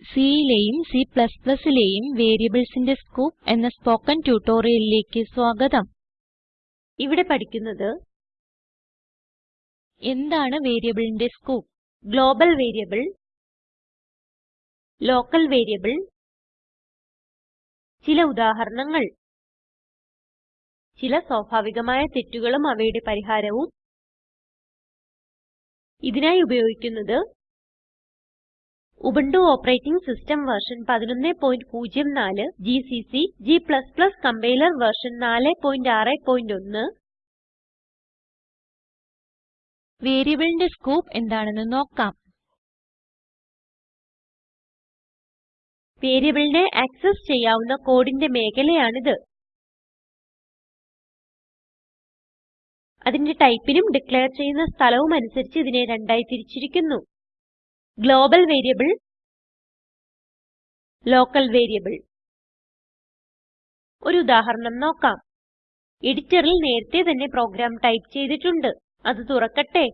Cലെയും Cലെയും വേരിയബിൾസിന്റെ scope എന്ന spoken ട്യൂട്ടോറിയലിലേക്ക് സ്വാഗതം. ഇവിടെ പഠിക്കുന്നത് എന്താണ് വേരിയബിളിന്റെ scope? Global variable local variable ചില ഉദാഹരണങ്ങൾ ചില സ്വാഭാവികമായ തെറ്റുകളും അവയുടെ പരിഹാരവും. ഇതിനായി ഉപയോഗിക്കുന്നത് Ubuntu operating system version 1104 GCC g compiler version 461 വേരിയബിളിന്റെ സ്കോപ്പ് എന്താണെന്ന് നോക്കാം. വേരിയബിളിനെ ആക്സസ് ചെയ്യാവുന്ന കോഡിന്റെ മേഖലയാണിത്. അതിന്റെ ടൈപ്പിനും ഡിക്ലയർ ചെയ്യുന്ന സ്ഥലവും അനുസരിച്ച് ഇതിനെ രണ്ടായി തിരിച്ചിരിക്കുന്നു. ഗ്ലോബൽ വേരിയബിൾ ലോക്കൽ വേരിയബിൾ ഒരു ഉദാഹരണം നോക്കാം. എഡിറ്ററിൽ നേരത്തെ തന്നെ പ്രോഗ്രാം ടൈപ്പ് ചെയ്തിട്ടുണ്ട്. അത് തുറക്കട്ടെ.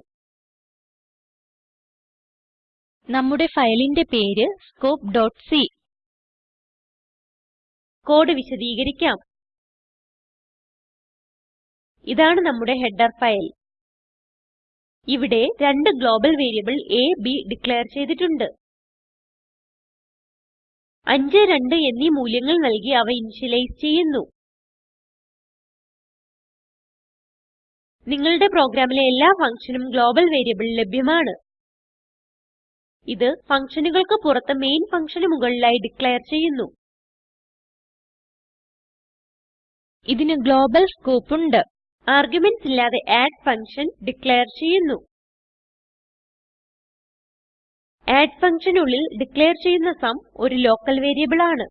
നമ്മുടെ ഫയലിന്റെ പേര് scopeസി കോഡ് വിശദീകരിക്കാം. ഇതാണ് നമ്മുടെ ഹെഡർ ഫയൽ. ഇവിടെ രണ്ട് global variable a b declare ചെയ്തിട്ടുണ്ട്. 5 2 എന്നീ മൂല്യങ്ങൾ നൽകി അവ ഇനിഷ്യലൈസ് ചെയ്യുന്നു. നിങ്ങളുടെ പ്രോഗ്രാമിലെ എല്ലാ ഫങ്ഷനും ഗ്ലോബൽ വേരിയബിൾ ലഭ്യമാണ്. ഇത് ഫങ്ഷനുകൾക്ക് പുറത്ത് മെയിൻ ഫങ്ഷന് മുകളിലായി ഡിക്ലേർ ചെയ്യുന്നു. ഇതിന് ഗ്ലോബൽ സ്കോപ്പ് ഉണ്ട്. ആർഗുമെന്റ്സ് ഇല്ലാതെ അഡ് ഫങ്ഷൻ ഡിക്ലയർ ചെയ്യുന്നു. അഡ് ഫങ്ഷനുള്ളിൽ ഡിക്ലയർ ചെയ്യുന്ന സും ഒരു ലോക്കൽ വേരിയബിൾ ആണ്.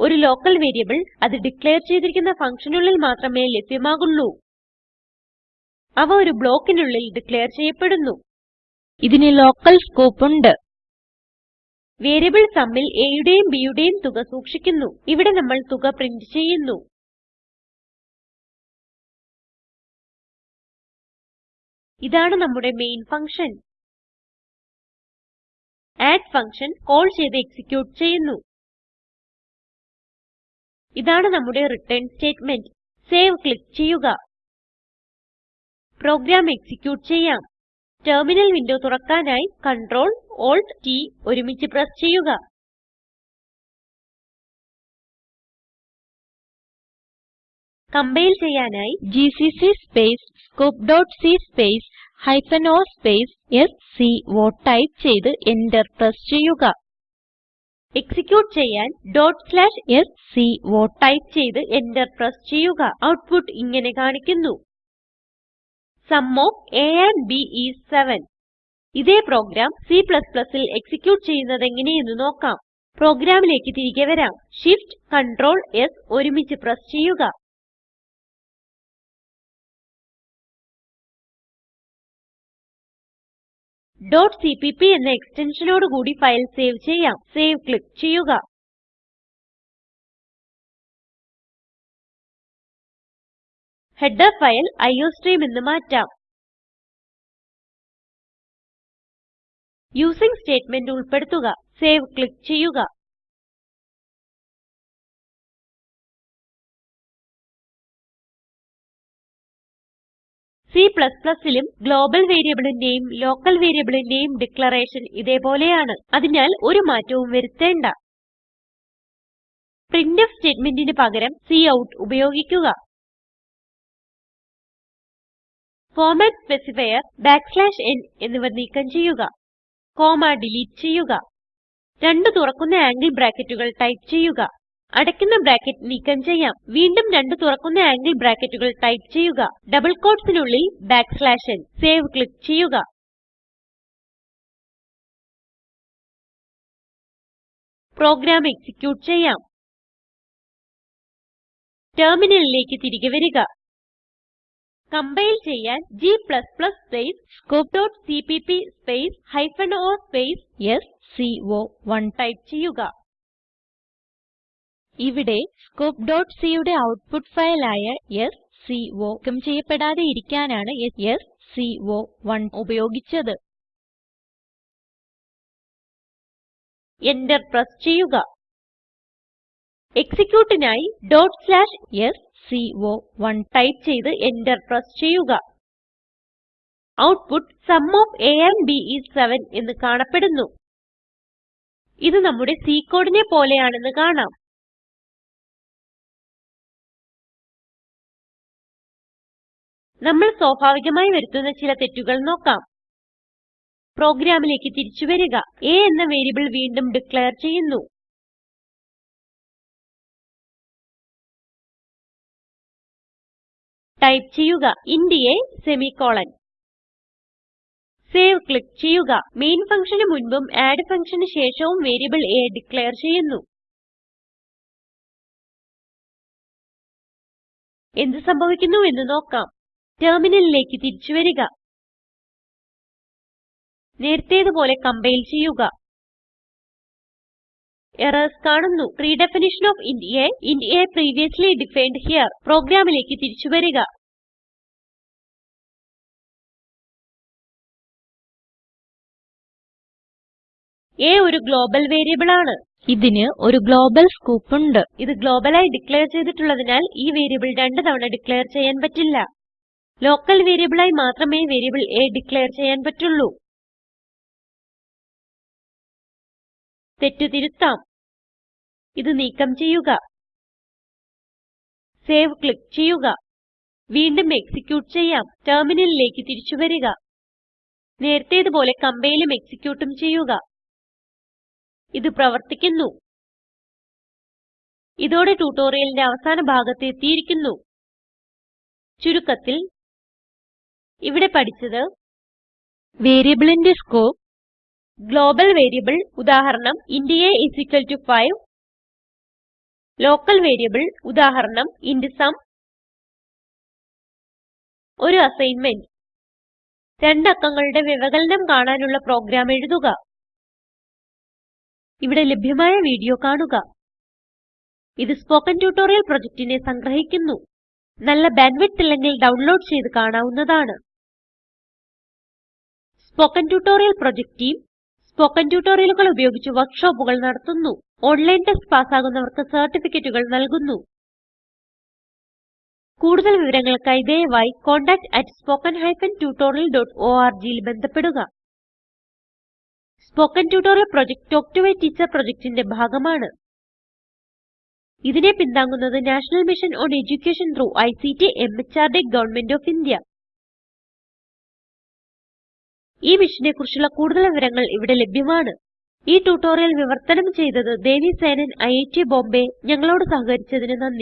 ഒരു ലോക്കൽ വേരിയബിൾ അത് ഡിക്ലയർ ചെയ്തിരിക്കുന്ന ഫങ്ഷനുള്ളിൽ മാത്രമേ ലഭ്യമാകുള്ളൂ. അവ ഒരു ബ്ലോക്കിനുള്ളിൽ ഡിക്ലയർ ചെയ്യപ്പെടുന്നു. ഇതിന് ലോക്കൽ സ്കോപ്പ് ഉണ്ട്. വേരിയബിൾ sumൽ a യുടെയും b യുടെയും തുക സൂക്ഷിക്കുന്നു. ഇവിടെ നമ്മൾ തുക പ്രിന്റ് ചെയ്യുന്നു. ഇതാണ് നമ്മുടെ main function add function call ചെയ്ത് എക്സിക്യൂട്ട് ചെയ്യുന്നു. ഇതാണ് നമ്മുടെ റിട്ടേൺ സ്റ്റേറ്റ്മെന്റ് സേവ് ക്ലിക്ക് ചെയ്യുക. പ്രോഗ്രാം എക്സിക്യൂട്ട് ചെയ്യാം. ടെർമിനൽ വിൻഡോ തുറക്കാനായി Ctrl Alt T ഒരുമിച്ച് പ്രസ് ചെയ്യുക. കംപൈൽ ചെയ്യാനായി ജിസിസി സ്പേസ് scopeസി space hyphen o space സ്കോ type ചെയ്ത് എന്റർ പ്രസ് ചെയ്യുക. എക്സിക്യൂട്ട് ചെയ്യാൻ sco ടൈപ്പ് ചെയ്ത് എന്റർ പ്രസ് ചെയ്യുക. ഔട്ട്പുട്ട് ഇങ്ങനെ കാണിക്കുന്നു. Sum of a and b is 7 ഇതേ പ്രോഗ്രാം Cൽ എക്സിക്യൂട്ട് ചെയ്യുന്നതെങ്ങനെയെന്ന് നോക്കാം. പ്രോഗ്രാമിലേക്ക് തിരികെ വരാം. Shift Ctrl S ഒരുമിച്ച് പ്രസ് ചെയ്യുക. cpp എന്ന എക്സ്റ്റൻഷനോട് കൂടി ഫയൽ സേവ് ചെയ്യാം. സേവ് ക്ലിക്ക് ചെയ്യുക. ഹെഡർ ഫയൽ അയോസ്ട്രീം എന്ന് മാറ്റാം. യൂസിങ് സ്റ്റേറ്റ്മെന്റ് ഉൾപ്പെടുത്തുക. സേവ് ക്ലിക്ക് ചെയ്യുക. Cലും ഗ്ലോബൽ വേരിയബിളിന്റെയും ലോക്കൽ വേരിയബിളിന്റെയും ഡിക്ലറേഷൻ ഇതേപോലെയാണ്. അതിനാൽ ഒരു മാറ്റവും വരുത്തേണ്ട. പ്രിന്റ്ഫ് സ്റ്റേറ്റ്മെന്റിന് പകരം കൌട്ട് ഉപയോഗിക്കുക. ഫോർമാറ്റ് സ്പെസിഫയർ n എന്നിവ നീക്കം ചെയ്യുക. കോമ ഡിലീറ്റ് ചെയ്യുക. രണ്ട് തുറക്കുന്ന ആംഗിൾ ബ്രാക്കറ്റുകൾ ടൈപ്പ് ചെയ്യുക. അടയ്ക്കുന്ന ബ്രാക്കറ്റ് നീക്കം ചെയ്യാം. വീണ്ടും രണ്ട് തുറക്കുന്ന ആംഗിൾ ബ്രാക്കറ്റുകൾ ടൈപ്പ് ചെയ്യുക. ഡബിൾ quotesനുള്ളിൽ n. സേവ് ക്ലിക്ക് ചെയ്യുക. പ്രോഗ്രാം എക്സിക്യൂട്ട് ചെയ്യാം. ടെർമിനലിലേക്ക് തിരികെ വരിക. കംപൈൽ ചെയ്യാൻ g space scopeസിപിപി space hyphen o space sco1 type ചെയ്യുക. ഇവിടെ scopecയുടെ ഔട്ട്പുട്ട് ഫയൽ ആയ sco ക്കം ചെയ്യപ്പെടാതെ ഇരിക്കാനാണ് sco1 ഉപയോഗിച്ചത്. എന്റർ പ്രസ് ചെയ്യുക. എക്സിക്യൂട്ടിനായി dot slash s sco1 type ചെയ്ത് എന്റർ പ്രസ് ചെയ്യുക. Output sum of a and b is 7 എന്ന് കാണപ്പെടുന്നു. ഇത് നമ്മുടെ C കോഡിനെ പോലെയാണെന്ന് കാണാം. നമ്മൾ സ്വാഭാവികമായി വരുത്തുന്ന ചില തെറ്റുകൾ നോക്കാം. പ്രോഗ്രാമിലേക്ക് തിരിച്ചു വരിക. A എന്ന വേരിയബിൾ വീണ്ടും ഡിക്ലയർ ചെയ്യുന്നു. ടൈപ്പ് ചെയ്യുക int a semicolon. Save click ചെയ്യുക. മെയിൻ ഫങ്ഷന് മുൻപും അഡ് ഫങ്ഷന് ശേഷവും വേരിയബിൾ a ഡിക്ലയർ ചെയ്യുന്നു. എന്ത് സംഭവിക്കുന്നു എന്ന് നോക്കാം. ടെർമിനലിലേക്ക് തിരിച്ചു വരിക. നേരത്തേതു പോലെ കമ്പൈൽ ചെയ്യുക. എറർസ് കാണുന്നു. Redefinition of int a int a previously defined here. പ്രോഗ്രാമിലേക്ക് തിരിച്ചു വരിക. A ഒരു ഗ്ലോബൽ വേരിയബിൾ ആണ്. ഇതിന് ഒരു ഗ്ലോബൽ സ്കോപ്പ് ഉണ്ട്. ഇത് ഗ്ലോബലായി ഡിക്ലെയർ ചെയ്തിട്ടുള്ളതിനാൽ ഈ വേരിയബിൾ രണ്ട് തവണ ഡിക്ലെയർ ചെയ്യാൻ പറ്റില്ല. ലോക്കൽ വേരിയബിളായി മാത്രമേ വേരിയബിൾ a ഡിക്ലെയർ ചെയ്യാൻ പറ്റുള്ളൂ. തെറ്റ് തിരുത്താം. ഇത് നീക്കം ചെയ്യുക. സേവ് ക്ലിക്ക് ചെയ്യുക. വീണ്ടും എക്സിക്യൂട്ട് ചെയ്യാം. ടെർമിനലിലേക്ക് തിരിച്ചു വരിക. നേരത്തേതുപോലെ കമ്പൈലും എക്സിക്യൂട്ടും ചെയ്യുക. ഇത് പ്രവർത്തിക്കുന്നു. ഇതോടെ ട്യൂട്ടോറിയലിന്റെ അവസാന ഭാഗത്ത് എത്തിയിരിക്കുന്നു. ചുരുക്കത്തിൽ ഇവിടെ പഠിച്ചത് വേരിയബിളിന്റെ സ്കോപ്പ് ഗ്ലോബൽ വേരിയബിൾ ഉദാഹരണം ഇന്റ് a 5 ലോക്കൽ വേരിയബിൾ ഉദാഹരണം ഇന്റ് സും ഒരു അസൈൻമെന്റ്. രണ്ട് അക്കങ്ങളുടെ വ്യവകലനം കാണാനുള്ള പ്രോഗ്രാം എഴുതുക. ഇവിടെ ലഭ്യമായ വീഡിയോ കാണുക. ഇത് സ്പോകെൻ ട്യൂട്ടോറിയൽ പ്രൊജക്റ്റിനെ സംഗ്രഹിക്കുന്നു. നല്ല ബാൻഡ്വിഡ്ത്ത് ഇല്ലെങ്കിൽ ഡൗൺലോഡ് ചെയ്ത് കാണാവുന്നതാണ്. Spoken tutorial project team spoken ട്യൂട്ടോറിയലുകൾ ഉപയോഗിച്ച് വർക്ക്ഷോപ്പുകൾ നടത്തുന്നു. ഓൺലൈൻ ടെസ്റ്റ് പാസ്സാകുന്നവർക്ക് സർട്ടിഫിക്കറ്റുകൾ നൽകുന്നു. കൂടുതൽ വിവരങ്ങൾക്കായി ദയവായി contactspoken tutorialorg ൽ ബന്ധപ്പെടുക. Spoken tutorial project talk to a teacher പ്രൊജക്റ്റിന്റെ ഭാഗമാണ്. ഇതിനെ പിന്താങ്ങുന്നത് national mission on education through ICT MHRD government of India. ഈ മിഷനെ കുറിച്ചുള്ള കൂടുതൽ വിവരങ്ങൾ ഇവിടെ ലഭ്യമാണ്. ഈ ട്യൂട്ടോറിയൽ വിവർത്തനം ചെയ്തത് ദേവി സേനൻ ഐറ്റ് ബോംബേ. ഞങ്ങളോട് സഹകരിച്ചതിന് നന്ദി.